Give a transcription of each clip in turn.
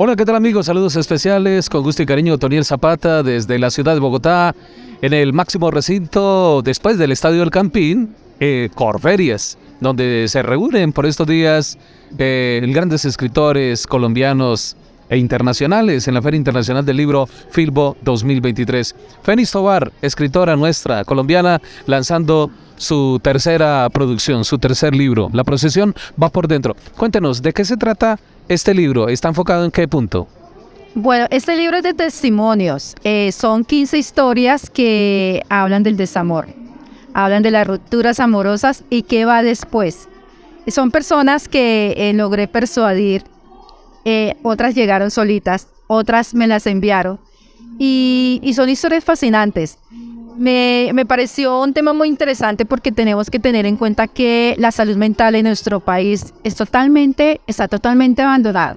Hola, ¿qué tal amigos? Saludos especiales con gusto y cariño, Toniel Zapata desde la ciudad de Bogotá, en el máximo recinto después del Estadio del Campín, eh, Corferias, donde se reúnen por estos días eh, grandes escritores colombianos e internacionales en la Feria Internacional del Libro Filbo 2023. Fénix Tobar, escritora nuestra colombiana, lanzando su tercera producción, su tercer libro. La procesión va por dentro. Cuéntenos, ¿de qué se trata este libro? ¿Está enfocado en qué punto? Bueno, este libro es de testimonios. Eh, son 15 historias que hablan del desamor, hablan de las rupturas amorosas y qué va después. Son personas que eh, logré persuadir, eh, otras llegaron solitas, otras me las enviaron y, son historias fascinantes me, me, pareció un tema muy interesante porque tenemos que tener en cuenta que la salud mental en nuestro país es totalmente, está totalmente abandonada.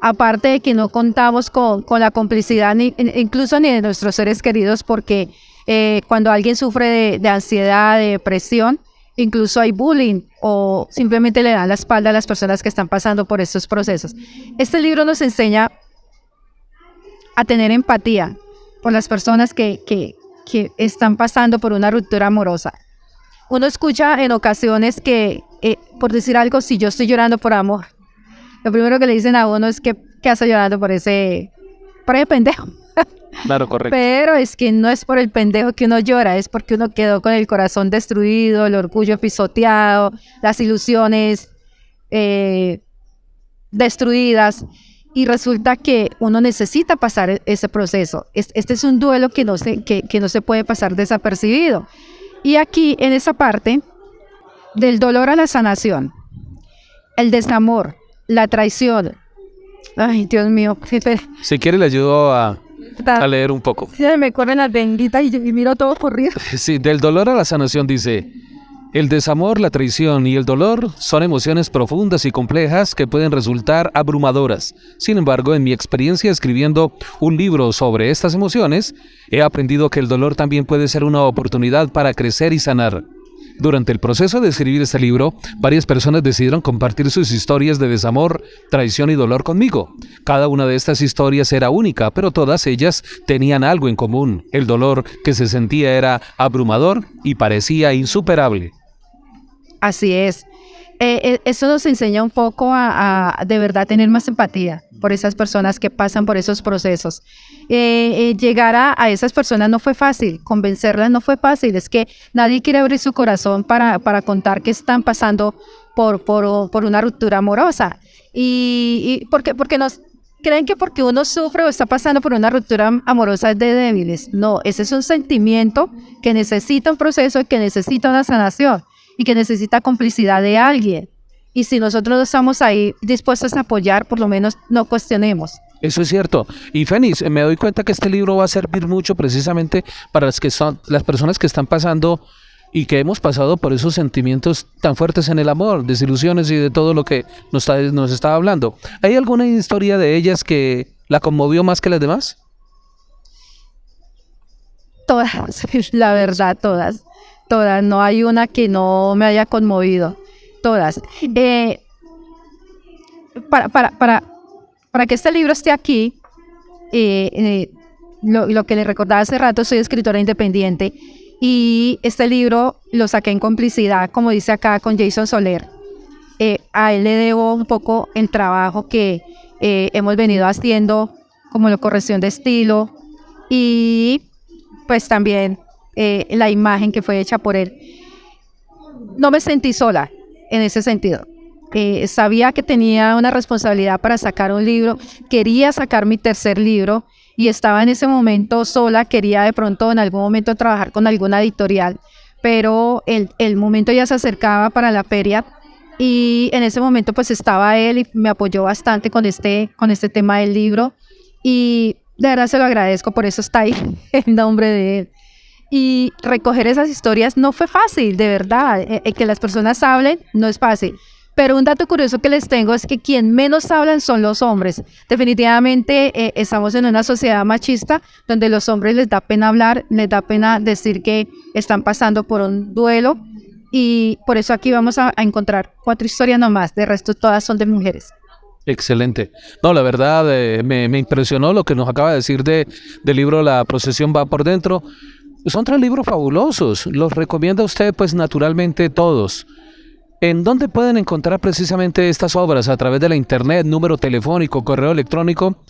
Aparte de que no contamos con, con la complicidad ni, incluso ni de nuestros seres queridos porque eh, cuando alguien sufre de, de ansiedad, de depresión, incluso hay bullying o simplemente le dan la espalda a las personas que están pasando por estos procesos. Este libro nos enseña a tener empatía por las personas que, que, están pasando por una ruptura amorosa. Uno escucha en ocasiones que, eh, por decir algo, si yo estoy llorando por amor, lo primero que le dicen a uno es que, que hace llorando por ese, por ese pendejo. Claro, correcto. Pero es que no es por el pendejo que uno llora, es porque uno quedó con el corazón destruido, el orgullo pisoteado, las ilusiones eh, destruidas y resulta que uno necesita pasar e-, ese proceso. Este es un duelo que no se, que, no se puede pasar desapercibido. Y aquí, en esa parte, del dolor a la sanación, el desamor, la traición. Ay, Dios mío. Si quiere, le ayudo a, a leer un poco. Me corren las benditas y, y miro todo corrido. Sí, del dolor a la sanación dice, el desamor, la traición y el dolor son emociones profundas y complejas que pueden resultar abrumadoras. Sin embargo, en mi experiencia escribiendo un libro sobre estas emociones, he aprendido que el dolor también puede ser una oportunidad para crecer y sanar. Durante el proceso de escribir este libro, varias personas decidieron compartir sus historias de desamor, traición y dolor conmigo. Cada una de estas historias era única, pero todas ellas tenían algo en común. El dolor que se sentía era abrumador y parecía insuperable. Así es. Eh, eh, eso nos enseña un poco a, de verdad tener más empatía por esas personas que pasan por esos procesos. Eh, llegar a, esas personas no fue fácil, convencerlas no fue fácil, es que nadie quiere abrir su corazón para, para contar que están pasando por, por, una ruptura amorosa. Y, y porque, porque nos creen que porque uno sufre o está pasando por una ruptura amorosa es de débiles. No, ese es un sentimiento que necesita un proceso y que necesita una sanación y que necesita complicidad de alguien. Y si nosotros no estamos ahí dispuestos a apoyar, por lo menos no cuestionemos. Eso es cierto. Y Fénix, me doy cuenta que este libro va a servir mucho precisamente para las que son las personas que están pasando y que hemos pasado por esos sentimientos tan fuertes en el amor, desilusiones y de todo lo que nos, nos estaba hablando. ¿Hay alguna historia de ellas que la conmovió más que las demás? Todas, la verdad, todas todas, no hay una que no me haya conmovido, todas. Eh, para, para, para, para, que este libro esté aquí, eh, eh, lo, lo, que le recordaba hace rato, soy escritora independiente y este libro lo saqué en complicidad, como dice acá, con Jason Soler. a él le debo un poco el trabajo que hemos venido haciendo, como la corrección de estilo y pues también eh, la imagen que fue hecha por él. No me sentí sola en ese sentido. Eh, sabía que tenía una responsabilidad para sacar un libro, quería sacar mi tercer libro y estaba en ese momento sola, quería de pronto en algún momento trabajar con alguna editorial, pero el, el momento ya se acercaba para la feria y en ese momento pues estaba él y me apoyó bastante con este, con este tema del libro y de verdad se lo agradezco, por eso está ahí el nombre de él. Y recoger esas historias no fue fácil, de verdad. Eh, eh, que las personas hablen no es fácil. Pero un dato curioso que les tengo es que quien menos hablan son los hombres. Definitivamente eh, estamos en una sociedad machista donde los hombres les da pena hablar, les da pena decir que están pasando por un duelo y por eso aquí vamos a, encontrar cuatro historias nomás, de resto todas son de mujeres. Excelente. No, la verdad eh, me, impresionó lo que nos acaba de decir de, del libro La procesión va por dentro. Son tres libros fabulosos. Los recomienda usted, pues naturalmente todos. ¿En dónde pueden encontrar precisamente estas obras? ¿A través de la internet, número telefónico, correo electrónico?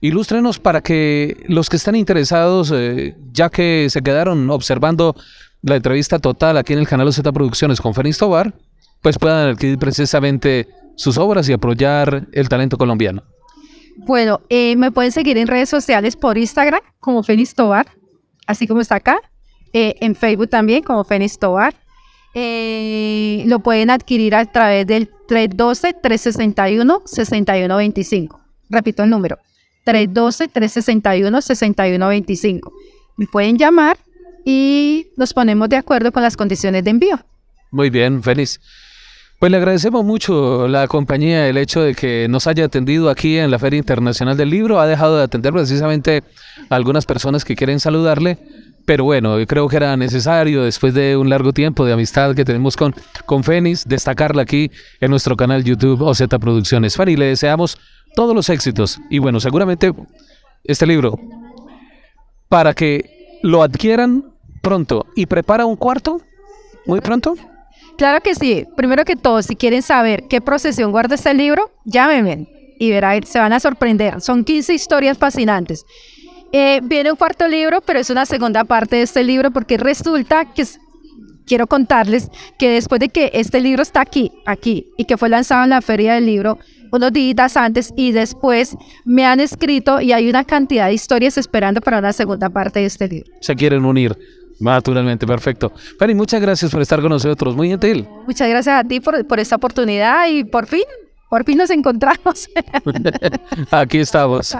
Ilústrenos para que los que están interesados, eh, ya que se quedaron observando la entrevista total aquí en el canal Z Producciones con Fénix Tobar, pues puedan adquirir precisamente sus obras y apoyar el talento colombiano. Bueno, eh, me pueden seguir en redes sociales por Instagram como Fénix Tobar, así como está acá, eh, en Facebook también como Fénix Tobar. Eh, lo pueden adquirir a través del 312-361-6125. Repito el número, 312-361-6125. Me pueden llamar y nos ponemos de acuerdo con las condiciones de envío. Muy bien, feliz. Pues le agradecemos mucho la compañía, el hecho de que nos haya atendido aquí en la Feria Internacional del Libro. Ha dejado de atender precisamente a algunas personas que quieren saludarle pero bueno, creo que era necesario después de un largo tiempo de amistad que tenemos con, con Fénix, destacarla aquí en nuestro canal YouTube OZ Producciones. Fanny, le deseamos todos los éxitos y bueno, seguramente este libro para que lo adquieran pronto y prepara un cuarto muy pronto. Claro que sí. Primero que todo, si quieren saber qué procesión guarda este libro, llámenme y verán, se van a sorprender. Son 15 historias fascinantes. Eh, viene un cuarto libro, pero es una segunda parte de este libro porque resulta que quiero contarles que después de que este libro está aquí, aquí, y que fue lanzado en la feria del libro unos días antes y después me han escrito y hay una cantidad de historias esperando para una segunda parte de este libro. Se quieren unir. Naturalmente, perfecto. Fanny, muchas gracias por estar con nosotros, muy gentil. Muchas gracias a ti por, por esta oportunidad y por fin por fin nos encontramos. Aquí estamos.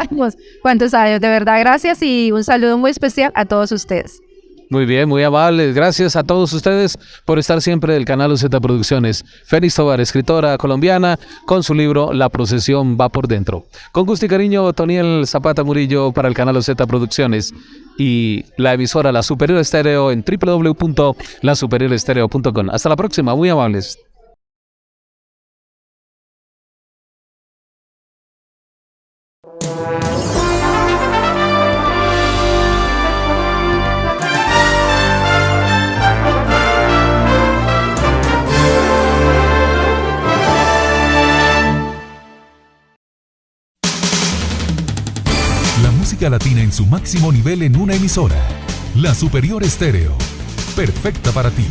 ¿Cuántos años? De verdad, gracias y un saludo muy especial a todos ustedes. Muy bien, muy amables. Gracias a todos ustedes por estar siempre del canal Z Producciones. Félix Tobar, escritora colombiana, con su libro La procesión va por dentro. Con gusto y cariño, Toniel Zapata Murillo para el canal Z Producciones y la emisora La Superior Estéreo en www.lasuperiorestereo.com. Hasta la próxima, muy amables. Latina en su máximo nivel en una emisora. La Superior Estéreo. Perfecta para ti.